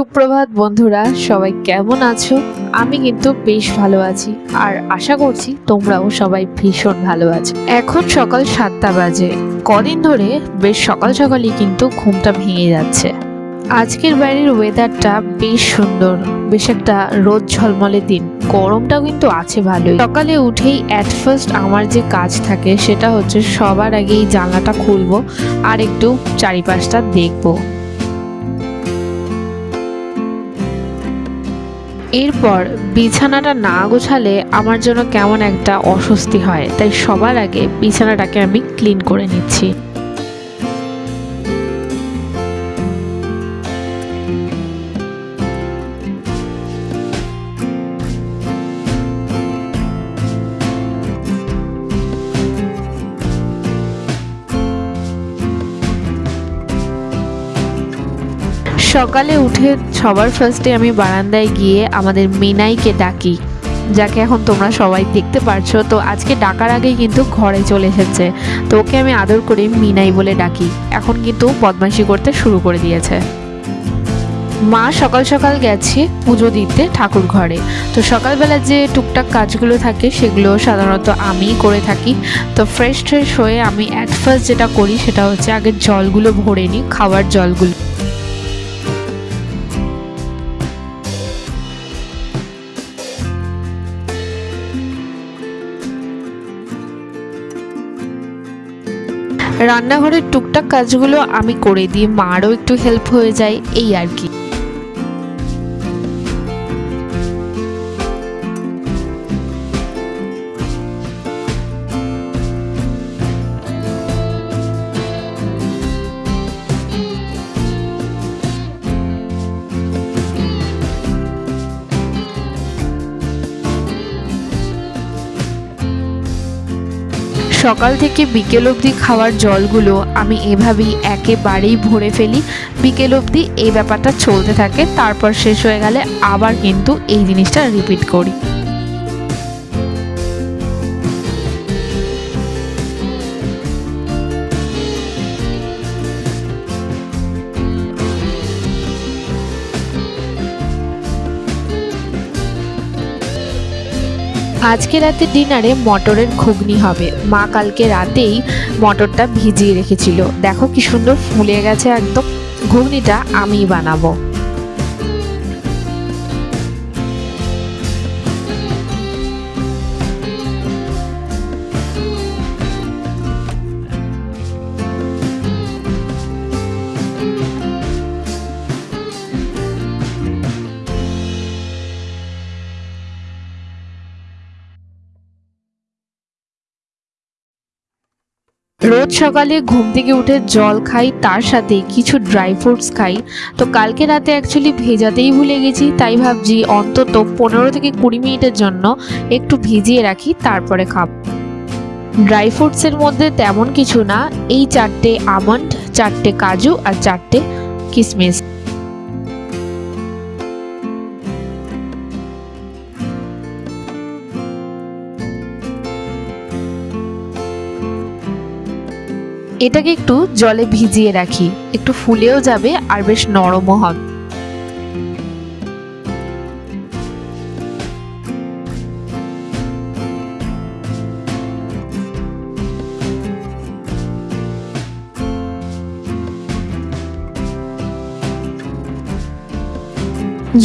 সুপ্রভাত বন্ধুরা, সবাই কেমন আছো? আমি কিন্তু বেশ ভালো আছি। আর আশা করছি তোমরাও সবাই ভীষণ ভালো আছো। এখন সকাল সাতটা বাজে। কদিন ধরে বেশ সকাল সকালই কিন্তু ঘুমটা ভেঙে যাচ্ছে। আজকের বাইরের ওয়েদারটা বেশ সুন্দর। বেশ একটা রোদ ঝলমলে দিন। গরমটাও কিন্তু আছে ভালোই। সকালে উঠেই অ্যাট ফার্স্ট আমার যে কাজ থাকে, সেটা হচ্ছে সবার আগে এই জানলাটা খুলবো আর একটু চারিপাশটা দেখব। এরপর বিছানাটা না গোছালে আমার জন্য কেমন একটা অস্বস্তি হয়, তাই সবার আগে বিছানাটাকে আমি ক্লিন করে নিচ্ছি। সকালে উঠে সবার ফার্স্টে আমি বারান্দায় গিয়ে আমাদের মিনাইকে ডাকি, যাকে এখন তোমরা সবাই দেখতে পারছ। তো আজকে ডাকার আগেই কিন্তু ঘরে চলে এসেছে। তো ওকে আমি আদর করে মিনাই বলে ডাকি। এখন কিন্তু বদমাইশি করতে শুরু করে দিয়েছে। মা সকাল সকাল গেছে পুজো দিতে ঠাকুর ঘরে। তো সকালবেলা যে টুকটাক কাজগুলো থাকে সেগুলো সাধারণত আমিই করে থাকি। তো ফ্রেশ ট্রেশ হয়ে আমি অ্যাট ফার্স্ট যেটা করি সেটা হচ্ছে আগে জলগুলো ভরে নিই, খাওয়ার জলগুলো। রান্নাঘরের টুকটাক কাজগুলো আমি করে দিই মারও একটু হেল্প হয়ে যায় এই আর কি। সকাল থেকে বিকেল অবধি খাওয়ার জলগুলো আমি এভাবেই একেবারেই ভরে ফেলি। বিকেল অবধি এই ব্যাপারটা চলতে থাকে, তারপর শেষ হয়ে গেলে আবার কিন্তু এই জিনিসটা রিপিট করি। আজকে রাতে ডিনারে মটরের ঘুগনি হবে। মা কালকে রাতেই মটরটা ভিজিয়ে রেখেছিল। দেখো কি সুন্দর ফুলে গেছে একদম। ঘুগনিটা আমিই বানাবো। রোজ সকালে ঘুম থেকে উঠে জল খাই, তার সাথে কিছু ড্রাই ফ্রুটস খাই। তো কালকে রাতে অ্যাকচুয়ালি ভেজাতেই ভুলে গেছি, তাই ভাবছি অন্তত পনেরো থেকে কুড়ি মিনিটের জন্য একটু ভিজিয়ে রাখি, তারপরে খাব। ড্রাই ফ্রুটসের মধ্যে তেমন কিছু না, এই চারটে আমন্ড, চারটে কাজু আর চারটে কিশমিশ এটাকে একটু জলে ভিজিয়ে রাখি। একটু ফুলেও যাবে আর বেশ নরমও হবে।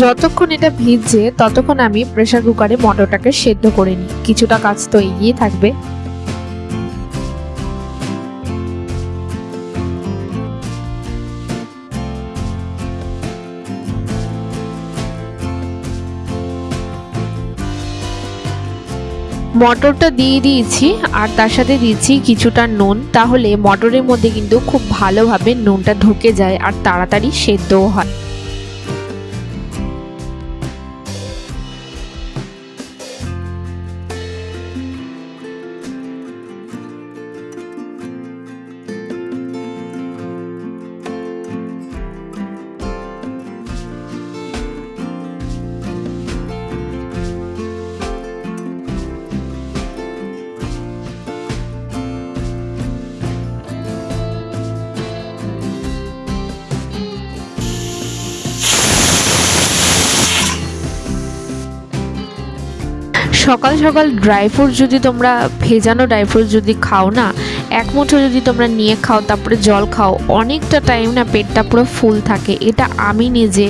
যতক্ষণ এটা ভিজছে, ততক্ষণ আমি প্রেসার কুকারে মটরটাকে সেদ্ধ করে নিই। কিছুটা কাজ তো এগিয়ে থাকবে। মটরটা দিয়ে দিয়েছি, আর তার সাথে দিয়েছি কিছুটা নুন। তাহলে মটরের মধ্যে কিন্তু খুব ভালোভাবে নুনটা ঢুকে যায় আর তাড়াতাড়ি সেদ্ধও হয়। সকাল সকাল ড্রাই ফ্রুট যদি তোমরা ভেজানো ড্রাই ফ্রুট যদি খাও না, এক মুঠো যদি তোমরা নিয়ে খাও, তারপরে জল খাও, অনেকটা টাইম না পেটটা পুরো ফুল থাকে। এটা আমি নিজে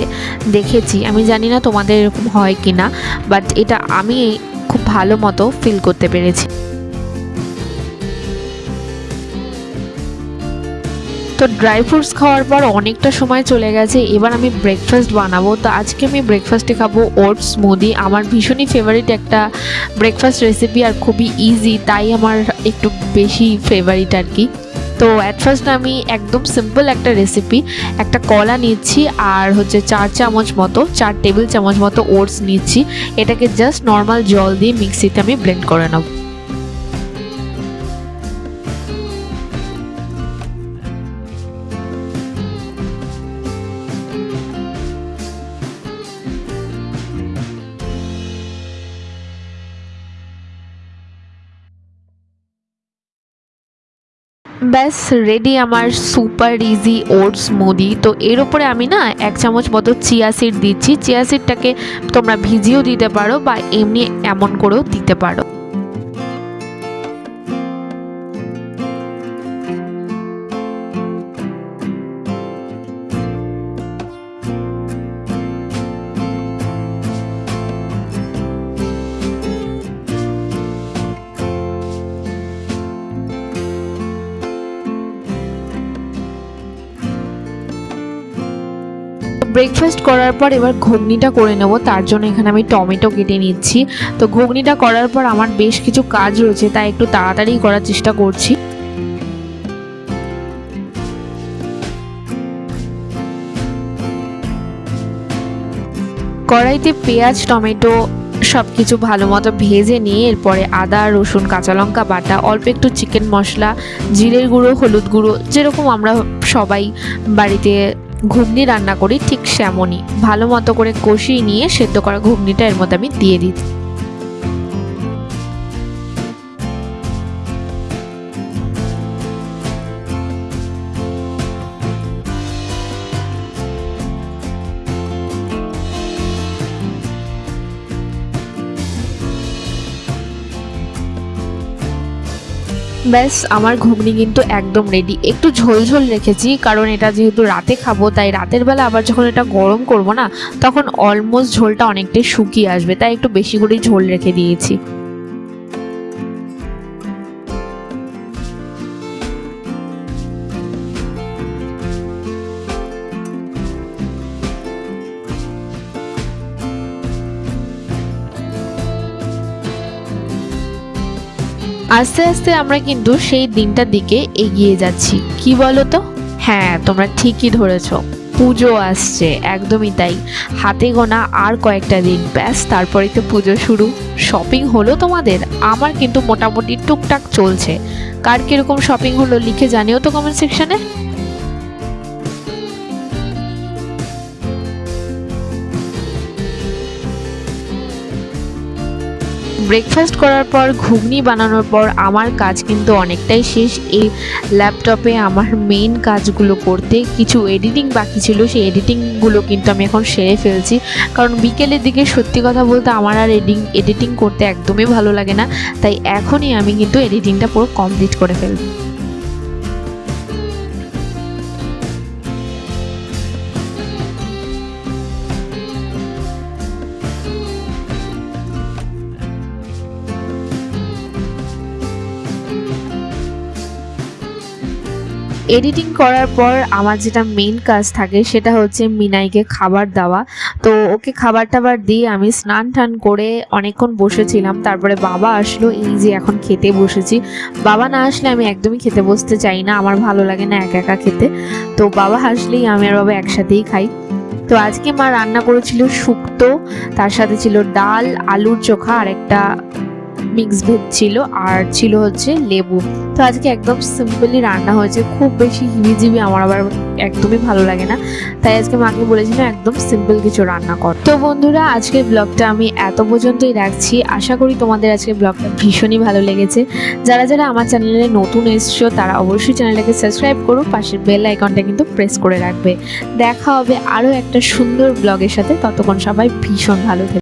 দেখেছি। আমি জানি না তোমাদের এরকম হয় কি না বাট এটা আমি খুব ভালো মতো ফিল করতে পেরেছি। তো ড্রাই ফ্রুটস খাওয়ার পর অনেকটা সময় চলে গেছে, এবার আমি ব্রেকফাস্ট বানাবো। তো আজকে আমি ব্রেকফাস্টে খাব ওটস স্মুদি আমার ভীষণই ফেভারিট একটা ব্রেকফাস্ট রেসিপি আর খুবই ইজি তাই আমার একটু বেশি ফেভারিট আর কি। তো অ্যাট ফার্স্ট আমি একদম সিম্পল একটা রেসিপি একটা কলা নিচ্ছি আর হচ্ছে চার চামচ মতো, চার টেবিল চামচ মতো ওটস নিচ্ছি। এটাকে জাস্ট নর্মাল জল দিয়ে মিক্সিতে আমি ব্লেন্ড করে নেব। ব্যাস রেডি আমার সুপার ইজি ওটস মুদি তো এর ওপরে আমি না এক চামচ মতো চিয়া সিড দিচ্ছি। চিয়া সিডটাকে তোমরা ভিজিয়েও দিতে পারো বা এমনি এমন করেও দিতে পারো। ব্রেকফাস্ট করার পর এবার ঘুগনিটা করে নেব, তার জন্য এখানে আমি টমেটো কেটে নিচ্ছি। তো ঘুগনিটা করার পর আমার বেশ কিছু কাজ রয়েছে, তাই একটু তাড়াতাড়ি করার চেষ্টা করছি। কড়াইতে পেঁয়াজ, টমেটো সব কিছু ভালো মতো ভেজে নিয়ে এরপরে আদা, রসুন, কাঁচা লঙ্কা বাটা, অল্প একটু চিকেন মশলা, জিরের গুঁড়ো, হলুদ গুঁড়ো, যেরকম আমরা সবাই বাড়িতে ঘুগনি রান্না করি ঠিক সেমনই। ভালো মতো করে কষিয়ে নিয়ে সেদ্ধ করা ঘুগনিটা এর মধ্যে আমি দিয়ে দিচ্ছি। ব্যাস, আমার ঘুগনি কিন্তু একদম রেডি একটু ঝোল ঝোল রেখেছি, কারণ এটা যেহেতু রাতে খাব, তাই রাতের বেলা আবার যখন এটা গরম করব না, তখন অলমোস্ট ঝোলটা অনেকটাই শুকিয়ে আসবে, তাই একটু বেশি করে ঝোল রেখে দিয়েছি। আস্তে আস্তে আমরা কিন্তু সেই দিনটার দিকে এগিয়ে যাচ্ছি। কি বলো তো হ্যাঁ তোমরা ঠিকই ধরেছ। পুজো আসছে, একদমই তাই। হাতে গোনা আর কয়েকটা দিন। ব্যাস তারপরেই তো পুজো শুরু। শপিং হলো তোমাদের? আমার কিন্তু মোটামুটি টুকটাক চলছে। কার কীরকম শপিং হলো লিখে জানিও তো কমেন্ট সেকশনে ব্রেকফাস্ট করার পর, ঘুগনি বানানোর পর আমার কাজ কিন্তু অনেকটাই শেষ। এই ল্যাপটপে আমার মেইন কাজগুলো করতে কিছু এডিটিং বাকি ছিল। সেই এডিটিংগুলো কিন্তু আমি এখন সেরে ফেলছি। কারণ বিকেলের দিকে সত্যি কথা বলতে আমার আর এডিং এডিটিং করতে একদমই ভালো লাগে না। তাই এখনই আমি কিন্তু এডিটিংটা পুরো কমপ্লিট করে ফেলব। এডিটিং করার পর আমার যেটা মেন কাজ থাকে সেটা হচ্ছে মিনাইকে খাবার দেওয়া। তো ওকে খাবার টাবার দিয়ে আমি স্নান টান করে অনেকক্ষণ বসেছিলাম। তারপরে বাবা আসলো, এই যে এখন খেতে বসেছি। বাবা না আসলে আমি একদমই খেতে বসতে চাই না, আমার ভালো লাগে না একা একা খেতে। তো বাবা আসলেই আমি আর বাবা একসাথেই খাই। তো আজকে মা রান্না করেছিল শুক্তো, তার সাথে ছিল ডাল, আলুর চোখা আর একটা মিক্স ভেজ ছিল আর ছিল হচ্ছে লেবু। তো আজকে একদম সিম্পলি রান্না হয়েছে, খুব বেশি হিবিজিবি আমার আবার একদমই ভালো লাগে না। তাই আজকে মাকে বলেছিলাম একদম সিম্পল কিছু রান্না কর। তো বন্ধুরা, আজকের ব্লগটা আমি এত পর্যন্তই রাখছি। আশা করি তোমাদের আজকে ব্লগটা ভীষণই ভালো লেগেছে। যারা যারা আমার চ্যানেলে নতুন এসছো, তারা অবশ্যই চ্যানেলটাকে সাবস্ক্রাইব করো, পাশের বেল আইকনটা কিন্তু প্রেস করে রাখবে। দেখা হবে আরও একটা সুন্দর ব্লগের সাথে। ততক্ষণ সবাই ভীষণ ভালো থাকে।